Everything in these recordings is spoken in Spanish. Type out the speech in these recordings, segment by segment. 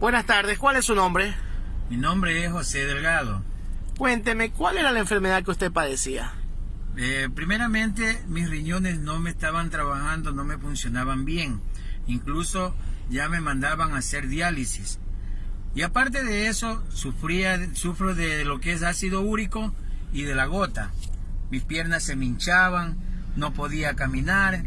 Buenas tardes, ¿cuál es su nombre? Mi nombre es José Delgado. Cuénteme, ¿cuál era la enfermedad que usted padecía? Eh, primeramente, mis riñones no me estaban trabajando, no me funcionaban bien. Incluso ya me mandaban a hacer diálisis. Y aparte de eso, sufría, sufro de lo que es ácido úrico y de la gota. Mis piernas se me hinchaban, no podía caminar,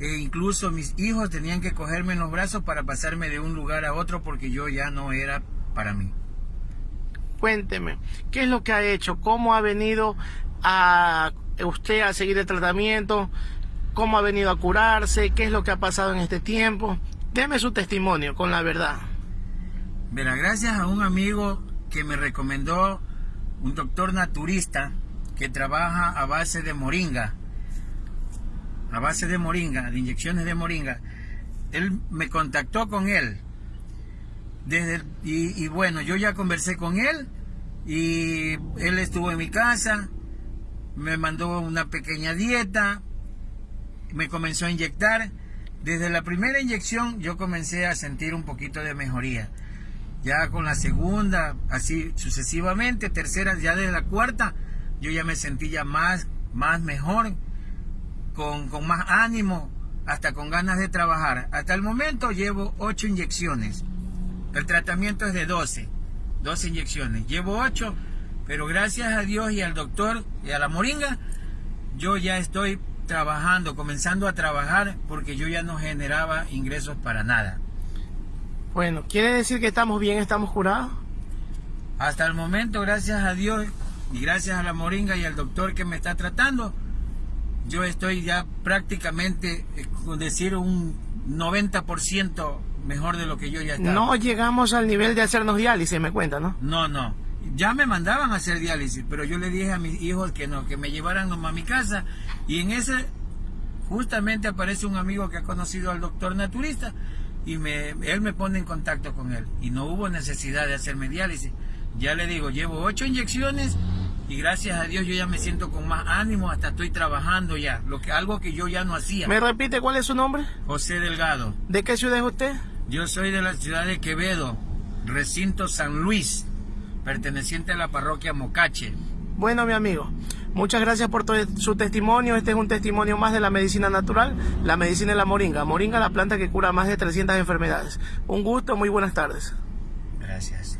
e incluso mis hijos tenían que cogerme en los brazos para pasarme de un lugar a otro porque yo ya no era para mí. Cuénteme, ¿qué es lo que ha hecho? ¿Cómo ha venido a usted a seguir el tratamiento? ¿Cómo ha venido a curarse? ¿Qué es lo que ha pasado en este tiempo? Deme su testimonio con la verdad. Verá, gracias a un amigo que me recomendó un doctor naturista que trabaja a base de moringa a base de moringa, de inyecciones de moringa. Él me contactó con él. Desde y, bueno, yo ya conversé con él y él estuvo en mi casa, me mandó una pequeña dieta, me comenzó a inyectar. Desde la primera inyección yo comencé a sentir un poquito de mejoría. Ya con la segunda, así sucesivamente, tercera, ya desde la cuarta, yo ya me sentía más, más mejor con, más ánimo, hasta con ganas de trabajar. Hasta el momento llevo 8 inyecciones. El tratamiento es de 12, 12 inyecciones. Llevo 8, pero gracias a Dios y al doctor y a la moringa, yo ya estoy trabajando, comenzando a trabajar porque yo ya no generaba ingresos para nada. Bueno, ¿quiere decir que estamos bien, estamos curados? Hasta el momento, gracias a Dios y gracias a la moringa y al doctor que me está tratando, yo estoy ya prácticamente, eh, con decir, un 90% mejor de lo que yo ya estaba. No llegamos al nivel de hacernos diálisis, me cuenta, ¿no? No, no. Ya me mandaban a hacer diálisis, pero yo le dije a mis hijos que no, que me llevaran a mi casa. Y en ese, justamente aparece un amigo que ha conocido al doctor naturista y me, él me pone en contacto con él. Y no hubo necesidad de hacerme diálisis. Ya le digo, llevo ocho inyecciones y gracias a Dios yo ya me siento con más ánimo, hasta estoy trabajando ya, lo que algo que yo ya no hacía. ¿Me repite cuál es su nombre? José Delgado. ¿De qué ciudad es usted? Yo soy de la ciudad de Quevedo, recinto San Luis, perteneciente a la parroquia Mocache. Bueno, mi amigo, muchas gracias por todo su testimonio. Este es un testimonio más de la medicina natural, la medicina de la moringa. Moringa, la planta que cura más de 300 enfermedades. Un gusto, muy buenas tardes. Gracias.